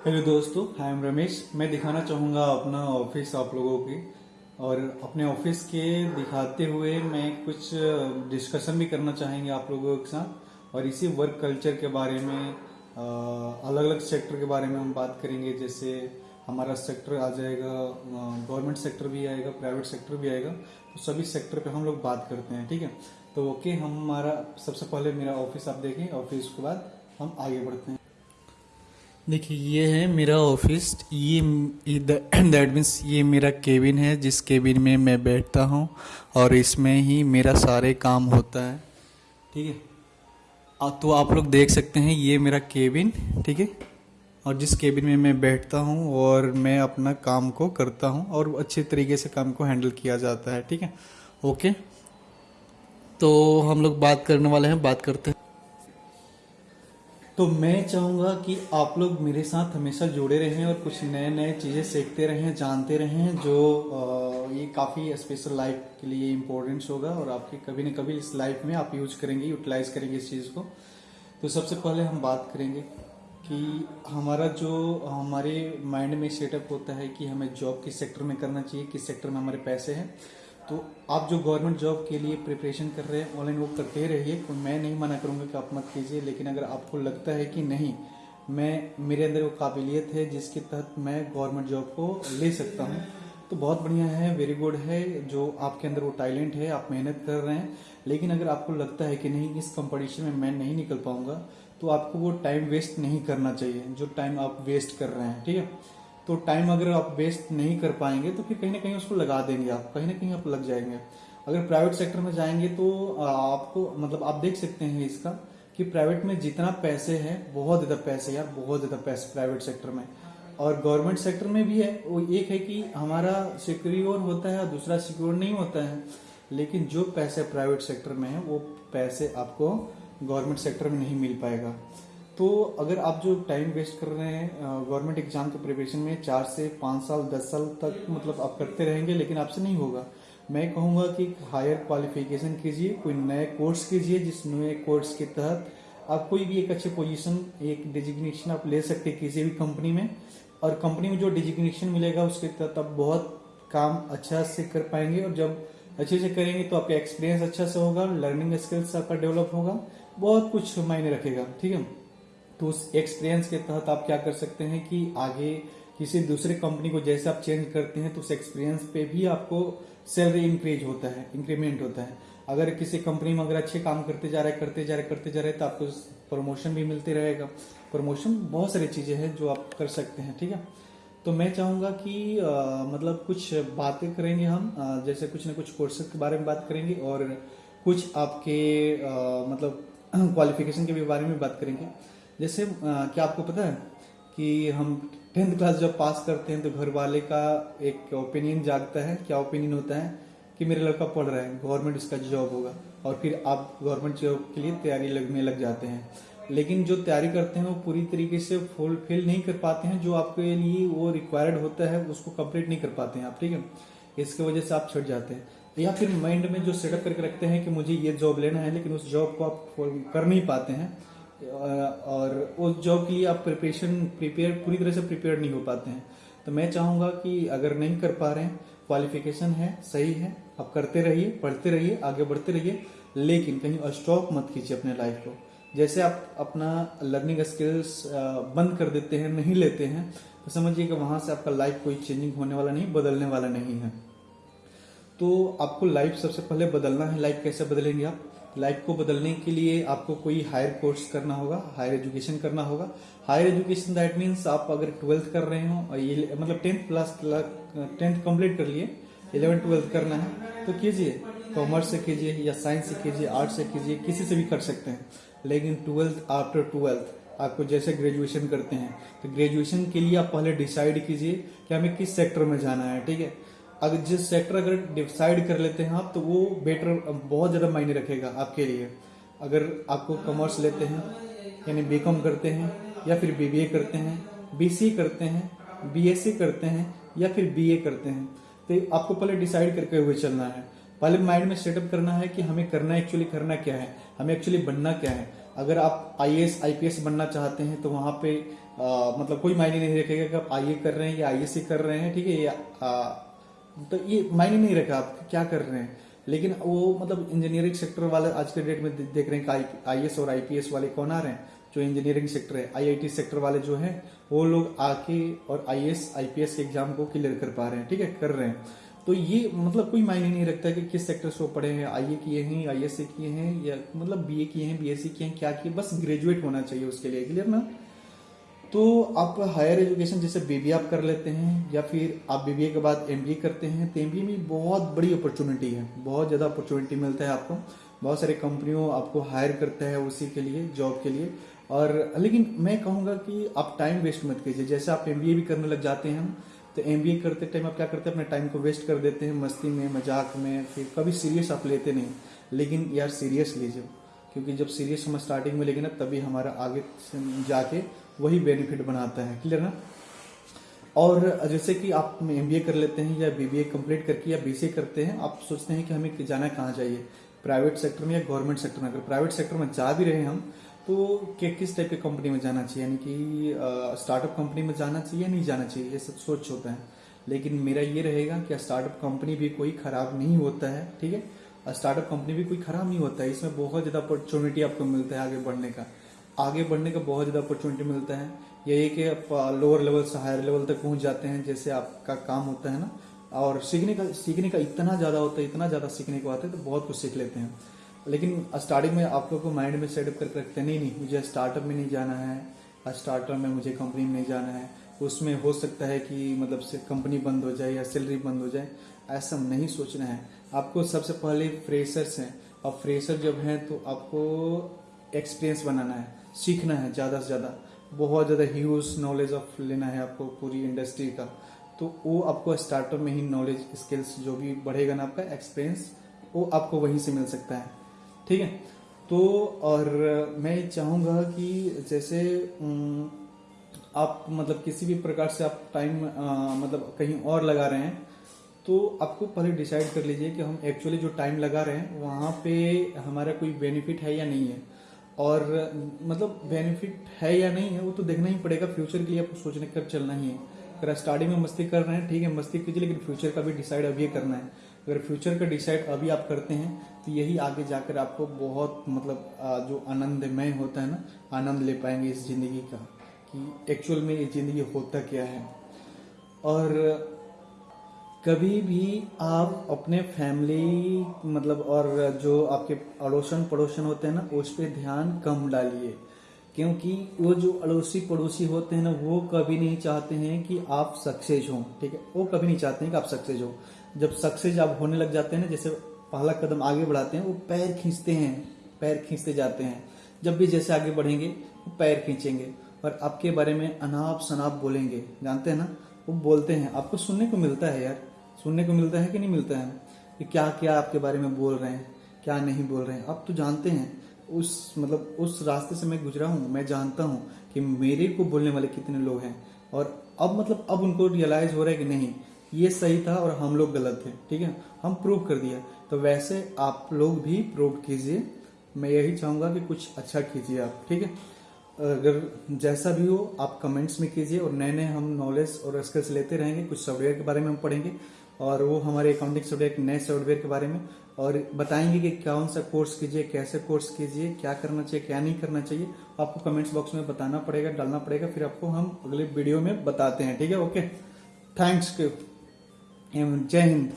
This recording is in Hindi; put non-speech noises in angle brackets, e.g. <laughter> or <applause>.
हेलो दोस्तों आई एम रमेश। मैं दिखाना चाहूँगा अपना ऑफ़िस आप लोगों की। और अपने ऑफ़िस के दिखाते हुए मैं कुछ डिस्कशन भी करना चाहेंगे आप लोगों के साथ। और इसी वर्क कल्चर के बारे में अलग अलग सेक्टर के बारे में हम बात करेंगे। जैसे हमारा सेक्टर आ जाएगा गवर्नमेंट सेक्टर भी आएगा प्राइवेट सेक्टर भी आएगा। तो सभी सेक्टर पे हम लोग बात करते हैं, ठीक है? तो ओके हम हमारा, सबसे पहले मेरा ऑफ़िस आप देखें ऑफ़िस के बाद हम आगे बढ़ते हैं। देखिए, ये है मेरा ऑफ़िस। ये दैट मीन्स <clears throat> ये मेरा केबिन है, जिस केबिन में मैं बैठता हूँ और इसमें ही मेरा सारे काम होता है। ठीक है? तो आप लोग देख सकते हैं, ये मेरा केबिन ठीक है? और जिस केबिन में मैं बैठता हूँ और मैं अपना काम को करता हूँ और अच्छे तरीके से काम को हैंडल किया जाता है, ठीक है? ओके तो हम लोग बात करने वाले हैं, बात करते हैं। तो मैं चाहूँगा कि आप लोग मेरे साथ हमेशा जुड़े रहें और कुछ नए नए चीज़ें सीखते रहें, जानते रहें, जो ये काफ़ी स्पेशल लाइफ के लिए इम्पोर्टेंस होगा और आपके कभी न कभी इस लाइफ में आप यूज़ करेंगे यूटिलाइज करेंगे इस चीज़ को। तो सबसे पहले हम बात करेंगे कि हमारा जो, हमारे माइंड में सेटअप होता है कि हमें जॉब किस सेक्टर में करना चाहिए, किस सेक्टर में हमारे पैसे हैं। तो आप जो गवर्नमेंट जॉब के लिए प्रिपरेशन कर रहे हैं ऑनलाइन वो करते रहिए। तो मैं नहीं मना करूँगा कि आप मत कीजिए, लेकिन अगर आपको लगता है कि नहीं, मैं, मेरे अंदर वो काबिलियत है जिसके तहत मैं गवर्नमेंट जॉब को ले सकता हूँ। तो बहुत बढ़िया है वेरी गुड है, जो आपके अंदर वो टैलेंट है, आप मेहनत कर रहे हैं। लेकिन अगर आपको लगता है कि नहीं, इस कंपटीशन में मैं नहीं निकल पाऊँगा तो आपको वो टाइम वेस्ट नहीं करना चाहिए, जो टाइम आप वेस्ट कर रहे हैं, ठीक है? तो टाइम अगर आप वेस्ट नहीं कर पाएँगे तो फिर कहीं ना कहीं उसको लगा देंगे आप, कहीं ना कहीं आप लग जाएँगे। अगर प्राइवेट सेक्टर में जाएँगे तो आपको मतलब आप देख सकते हैं इसका, कि प्राइवेट में जितना पैसे है, बहुत ज़्यादा पैसे यार, बहुत ज़्यादा पैसे प्राइवेट सेक्टर में। और गवर्नमेंट सेक्टर में भी है, वो एक है कि हमारा सिक्योर होता है और दूसरा सिक्योर नहीं होता है। लेकिन जो पैसे प्राइवेट सेक्टर में है, वो पैसे आपको गवर्नमेंट सेक्टर में नहीं मिल पाएगा। तो अगर आप जो टाइम वेस्ट कर रहे हैं गवर्नमेंट एग्ज़ाम के प्रिपरेशन में चार से पाँच साल दस साल तक मतलब आप करते रहेंगे लेकिन आपसे नहीं होगा। मैं कहूँगा कि हायर क्वालिफिकेशन कीजिए कोई नए कोर्स कीजिए जिस नए कोर्स के तहत आप कोई भी एक अच्छे पोजीशन एक डिजिग्नेशन आप ले सकते किसी भी कंपनी में। और कंपनी में जो डिजिग्नेशन मिलेगा उसके तहत आप बहुत काम अच्छा से कर पाएँगे। और जब अच्छे से करेंगे तो आपका एक्सपीरियंस अच्छा से होगा लर्निंग स्किल्स आपका डेवलप होगा बहुत कुछ मायने रखेगा। ठीक है? तो उस एक्सपीरियंस के तहत आप क्या कर सकते हैं कि आगे किसी दूसरे कंपनी को जैसे आप चेंज करते हैं तो उस एक्सपीरियंस पे भी आपको सैलरी इंक्रीज होता है इंक्रीमेंट होता है। अगर किसी कंपनी में अगर अच्छे काम करते जा रहे करते जा रहे करते जा रहे तो आपको प्रमोशन भी मिलते रहेगा। प्रमोशन बहुत सारी चीज़ें हैं जो आप कर सकते हैं ठीक है? तो मैं चाहूँगा कि आ, मतलब कुछ बातें करेंगे हम आ, जैसे कुछ ना कुछ कोर्सेज के बारे में बात करेंगे और कुछ आपके आ, मतलब <clears throat> क्वालिफिकेशन के भी बारे में बात करेंगे। जैसे क्या आपको पता है कि हम टेंथ क्लास जब पास करते हैं तो घर वाले का एक ओपिनियन जागता है। क्या ओपिनियन होता है? कि मेरा लड़का पढ़ रहा है गवर्नमेंट इसका जॉब होगा और फिर आप गवर्नमेंट जॉब के लिए तैयारी लगने लग जाते हैं। लेकिन जो तैयारी करते हैं वो पूरी तरीके से फुलफिल नहीं कर पाते हैं। जो आपके लिए वो रिक्वायर्ड होता है, उसको कंप्लीट नहीं कर पाते हैं आप, ठीक है? इसकी वजह से आप छट जाते हैं। या फिर माइंड में जो सेटअप करके रखते हैं कि मुझे ये जॉब लेना है, लेकिन उस जॉब को आप कर नहीं पाते हैं और उस जॉब के लिए आप प्रिपरेशन प्रिपेयर पूरी तरह से प्रिपेयर नहीं हो पाते हैं। तो मैं चाहूँगा कि अगर नहीं कर पा रहे हैं क्वालिफिकेशन है, सही है, आप करते रहिए, पढ़ते रहिए, आगे बढ़ते रहिए, लेकिन कहीं स्टॉप मत कीजिए अपने लाइफ को। जैसे आप अपना लर्निंग स्किल्स बंद कर देते हैं, नहीं लेते हैं तो समझिए कि वहाँ से आपका लाइफ कोई चेंजिंग होने वाला नहीं, बदलने वाला नहीं है। तो आपको लाइफ सबसे पहले बदलना है लाइफ कैसे बदलेंगे आप? लाइफ को बदलने के लिए आपको कोई हायर कोर्स करना होगा हायर एजुकेशन करना होगा। हायर एजुकेशन दैट मीन्स आप अगर ट्वेल्थ कर रहे हो ये मतलब टेंथ प्लस टेंथ कंप्लीट कर लिए इलेवन ट्वेल्थ करना है तो कीजिए। कॉमर्स से कीजिए या साइंस से कीजिए आर्ट्स से कीजिए, किसी से भी कर सकते हैं। लेकिन ट्वेल्थ आफ्टर ट्वेल्थ आपको जैसे ग्रेजुएशन करते हैं तो ग्रेजुएशन के लिए आप पहले डिसाइड कीजिए कि हमें किस सेक्टर में जाना है, ठीक है? अगर जिस सेक्टर अगर डिसाइड कर लेते हैं आप तो वो बेटर बहुत ज़्यादा मायने रखेगा आपके लिए। अगर आपको कॉमर्स लेते हैं यानी बी करते हैं या फिर बीबीए करते हैं बीसी करते हैं बी करते हैं या फिर बीए करते हैं तो आपको पहले डिसाइड करके हुए चलना है। पहले माइंड में सेटअप करना है कि हमें करना एक्चुअली करना क्या है हमें एक्चुअली बनना क्या है। अगर आप I S I P S बनना चाहते हैं तो वहाँ पे आ, मतलब कोई मायने नहीं रखेगा कि आप आई ए कर रहे हैं या आई एस सी कर रहे हैं ठीक है या तो ये मायने नहीं रखा आप क्या कर रहे हैं। लेकिन वो मतलब इंजीनियरिंग सेक्टर वाले आज के डेट में देख रहे हैं कि आई और आईपीएस वाले कौन आ रहे हैं। जो इंजीनियरिंग सेक्टर है आईआईटी सेक्टर वाले जो हैं, वो लोग आके और आईएएस आईपीएस के एग्ज़ाम को क्लियर कर पा रहे हैं, ठीक है? कर रहे हैं। तो ये मतलब कोई मायने नहीं रखता कि किस सेक्टर से वो पढ़े हैं। आई ए किए हैं आई एस ए किए हैं, या मतलब बी ए किए हैं बीएससी किए हैं, क्या किए बस ग्रेजुएट होना चाहिए उसके लिए क्लियर ना? तो आप हायर एजुकेशन जैसे बीबीए आप कर लेते हैं, या फिर आप बीबीए के बाद एमबीए करते हैं तो एमबीए में बहुत बड़ी अपॉर्चुनिटी है। बहुत ज़्यादा अपॉर्चुनिटी मिलता है आपको। बहुत सारे कंपनियों आपको हायर करता है उसी के लिए जॉब के लिए। और लेकिन मैं कहूँगा कि आप टाइम वेस्ट मत कीजिए। जैसे आप एमबीए भी करने लग जाते हैं तो एमबीए करते टाइम आप क्या करते हैं? अपने टाइम को वेस्ट कर देते हैं, मस्ती में, मज़ाक में, फिर कभी सीरियस आप लेते नहीं। लेकिन यार सीरियस लीजिए। क्योंकि जब सीरियस हम स्टार्टिंग में लेंगे ना, तभी हमारा आगे जाके वही बेनिफिट बनाता है। क्लियर ना? और जैसे कि आप एमबीए कर लेते हैं या बी बी कंप्लीट करके या बी करते हैं, आप सोचते हैं कि हमें जाना कहाँ चाहिए? प्राइवेट सेक्टर में या गवर्नमेंट सेक्टर में? अगर प्राइवेट सेक्टर में जा भी रहे हम तो कि किस टाइप की कंपनी में जाना चाहिए? यानी कि स्टार्टअप कंपनी में जाना चाहिए या नहीं जाना चाहिए? ये सब सोच होता है। लेकिन मेरा ये रहेगा कि स्टार्टअप कंपनी भी कोई खराब नहीं होता है, ठीक है? स्टार्टअप कंपनी भी कोई खराब नहीं होता है। इसमें बहुत ज़्यादा अपॉर्चुनिटी आपको मिलता है आगे बढ़ने का। आगे बढ़ने का बहुत ज़्यादा अपॉर्चुनिटी मिलता है। यही कि आप लोअर लेवल से हायर लेवल तक पहुँच जाते हैं, जैसे आपका काम होता है ना। और सीखने का सीखने का इतना ज़्यादा होता है, इतना ज़्यादा सीखने को आता है तो बहुत कुछ सीख लेते हैं। लेकिन स्टार्टिंग में आप लोग को माइंड में सेटअप करके रखते नहीं नहीं, मुझे स्टार्टअप में नहीं जाना है। स्टार्टअप में मुझे कंपनी में नहीं जाना है। उसमें हो सकता है कि मतलब से कंपनी बंद हो जाए या सैलरी बंद हो जाए, ऐसा नहीं सोचना है। आपको सबसे पहले फ्रेशर्स हैं। और फ्रेशर जब हैं तो आपको एक्सपीरियंस बनाना है, सीखना है ज़्यादा से ज़्यादा। बहुत ज़्यादा ह्यूज नॉलेज ऑफ़ लेना है आपको पूरी इंडस्ट्री का। तो वो आपको स्टार्टअप में ही नॉलेज स्किल्स जो भी बढ़ेगा ना आपका एक्सपीरियंस वो आपको वहीं से मिल सकता है। ठीक है? तो और मैं चाहूँगा कि जैसे आप मतलब किसी भी प्रकार से आप टाइम मतलब कहीं और लगा रहे हैं तो आपको पहले डिसाइड कर लीजिए कि हम एक्चुअली जो टाइम लगा रहे हैं, वहाँ पे हमारा कोई बेनिफिट है या नहीं है। और मतलब बेनिफिट है या नहीं है, वो तो देखना ही पड़ेगा फ्यूचर के लिए आपको सोचने कर चलना ही है। अगर स्टार्टिंग में मस्ती कर रहे हैं, ठीक है, मस्ती कीजिए, लेकिन फ्यूचर का भी डिसाइड अभी करना है। अगर फ्यूचर का डिसाइड अभी आप करते हैं तो यही आगे जाकर आपको बहुत मतलब जो आनंदमय होता है ना, आनंद ले पाएँगे इस ज़िंदगी का। कि एक्चुअल में ये ज़िंदगी होता क्या है। और कभी भी आप अपने फैमिली मतलब और जो आपके अड़ोसन पड़ोसन होते हैं ना, उस पर ध्यान कम डालिए। क्योंकि वो जो अड़ोसी पड़ोसी होते हैं ना, वो कभी नहीं चाहते हैं कि आप सक्सेस हो, ठीक है? वो कभी नहीं चाहते हैं कि आप सक्सेस हो। जब सक्सेस आप होने लग जाते हैं ना, जैसे पहला कदम आगे बढ़ाते हैं, वो पैर खींचते हैं, पैर खींचते जाते हैं। जब भी जैसे आगे बढ़ेंगे, वो पैर खींचेंगे। और आपके बारे में अनाप शनाप बोलेंगे। जानते हैं ना? वो बोलते हैं। आपको सुनने को मिलता है यार। सुनने को मिलता है कि नहीं मिलता है? कि क्या क्या आपके बारे में बोल रहे हैं, क्या नहीं बोल रहे हैं? आप तो जानते हैं। उस मतलब उस रास्ते से मैं गुजरा हूँ। मैं जानता हूँ कि मेरे को बोलने वाले कितने लोग हैं। और अब मतलब अब उनको रियलाइज़ हो रहा है कि नहीं, ये सही था और हम लोग गलत थे। ठीक है? हम प्रूव कर दिया। तो वैसे आप लोग भी प्रूव कीजिए। मैं यही चाहूँगा कि कुछ अच्छा कीजिए आप। ठीक है? अगर जैसा भी हो, आप कमेंट्स में कीजिए और नए नए हम नॉलेज और स्किल्स लेते रहेंगे। कुछ सॉफ्टवेयर के बारे में हम पढ़ेंगे और वो हमारे अकाउंटिंग सॉफ्टवेयर नए सॉफ्टवेयर के बारे में और बताएँगे कि कौन सा कोर्स कीजिए, कैसे कोर्स कीजिए, क्या करना चाहिए, क्या नहीं करना चाहिए। आपको कमेंट्स बॉक्स में बताना पड़ेगा, डालना पड़ेगा, फिर आपको हम अगले वीडियो में बताते हैं। ठीक है? ओके थैंक्स जय हिंद।